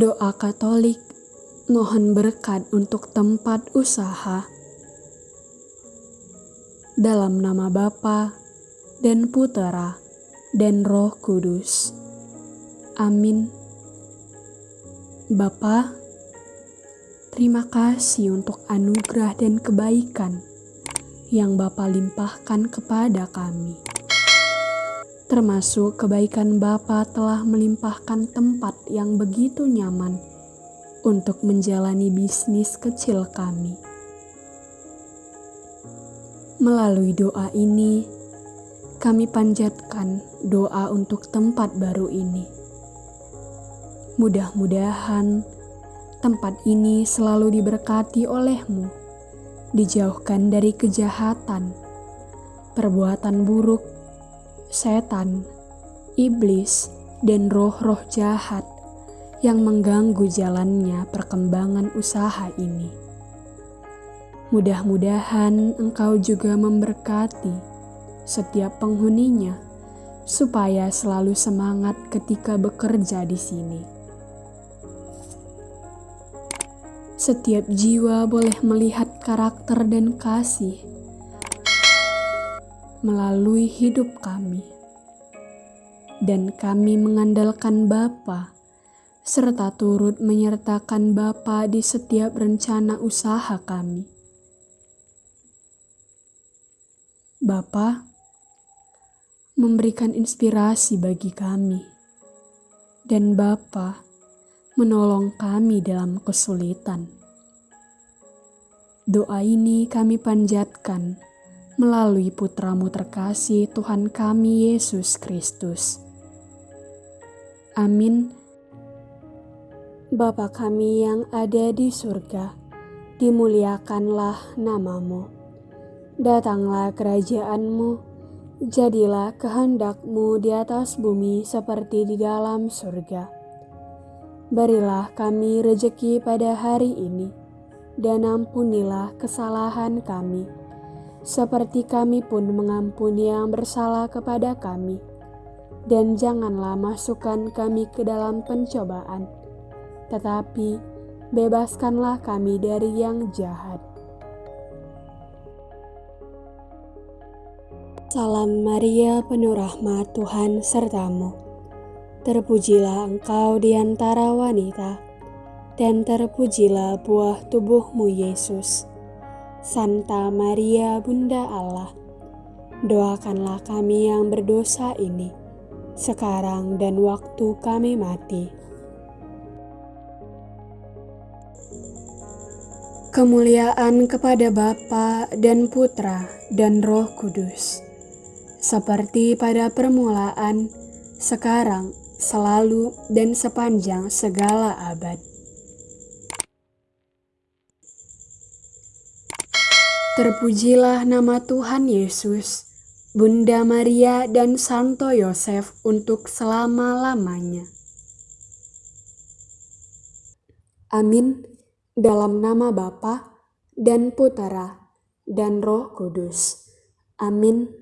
Doa Katolik mohon berkat untuk tempat usaha. Dalam nama Bapa dan Putera dan Roh Kudus. Amin. Bapa, terima kasih untuk anugerah dan kebaikan yang Bapa limpahkan kepada kami termasuk kebaikan Bapa telah melimpahkan tempat yang begitu nyaman untuk menjalani bisnis kecil kami. Melalui doa ini, kami panjatkan doa untuk tempat baru ini. Mudah-mudahan tempat ini selalu diberkati olehmu, dijauhkan dari kejahatan, perbuatan buruk, setan, iblis, dan roh-roh jahat yang mengganggu jalannya perkembangan usaha ini. Mudah-mudahan engkau juga memberkati setiap penghuninya supaya selalu semangat ketika bekerja di sini. Setiap jiwa boleh melihat karakter dan kasih melalui hidup kami. Dan kami mengandalkan Bapa serta turut menyertakan Bapa di setiap rencana usaha kami. Bapa memberikan inspirasi bagi kami dan Bapa menolong kami dalam kesulitan. Doa ini kami panjatkan melalui putramu terkasih Tuhan kami Yesus Kristus. Amin. Bapa kami yang ada di surga, dimuliakanlah namamu. Datanglah kerajaanmu, jadilah kehendakmu di atas bumi seperti di dalam surga. Berilah kami rejeki pada hari ini, dan ampunilah kesalahan kami, seperti kami pun mengampuni yang bersalah kepada kami. Dan janganlah masukkan kami ke dalam pencobaan, tetapi bebaskanlah kami dari yang jahat. Salam Maria, penuh rahmat Tuhan sertamu. Terpujilah engkau di antara wanita, dan terpujilah buah tubuhmu Yesus. Santa Maria Bunda Allah, doakanlah kami yang berdosa ini, sekarang dan waktu kami mati. Kemuliaan kepada Bapa dan Putra dan Roh Kudus, seperti pada permulaan, sekarang, selalu, dan sepanjang segala abad. Terpujilah nama Tuhan Yesus, Bunda Maria dan Santo Yosef untuk selama-lamanya. Amin. Dalam nama Bapa dan Putera dan Roh Kudus. Amin.